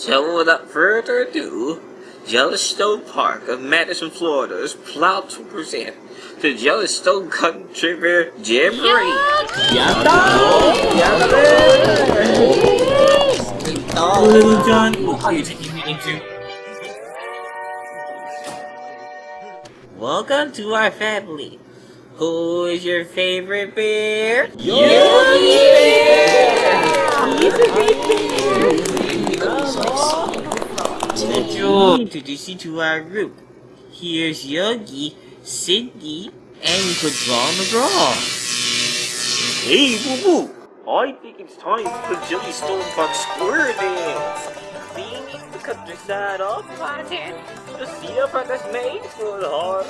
So without further ado, Jellystone Park of Madison, Florida is proud to present the Jellystone Country Fair Jamboree. Oh, Little John, what are you taking me into? Welcome to our family. Who is your favorite bear? Yogi Bear! He's a great bear! Introduce you to our group. Here's Yogi, Cindy, and Quick Draw McGraw. Hey, Boo Boo! I think it's time for Jellystone Park Square Dance! Singing the countryside of Platin, the sea of heart made for the heart.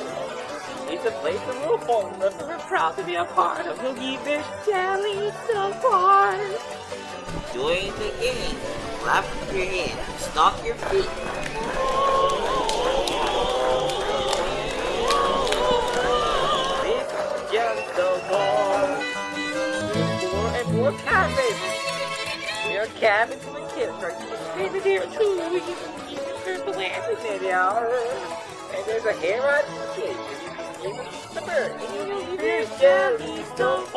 It's a place that we're fond and we're proud to be a part of. Yogi Jellystone Park! Join the game. Clap your hands. Stomp your feet. This is Jellystone Park. More and more cabins. There are cabins for the kids. Right? You can stay in there too. You can, you can turn the land in there now. And there's a hair on the kid. You can eat the bird. There's Jellystone Park.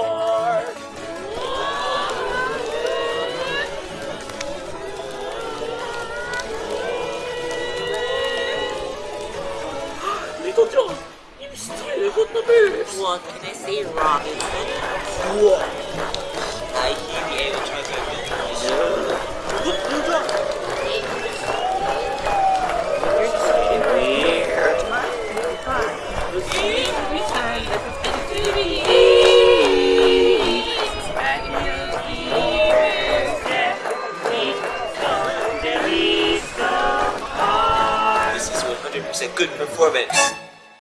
Little John, you still got the birds. What can I say, Robin? What? I This is 100% good performance.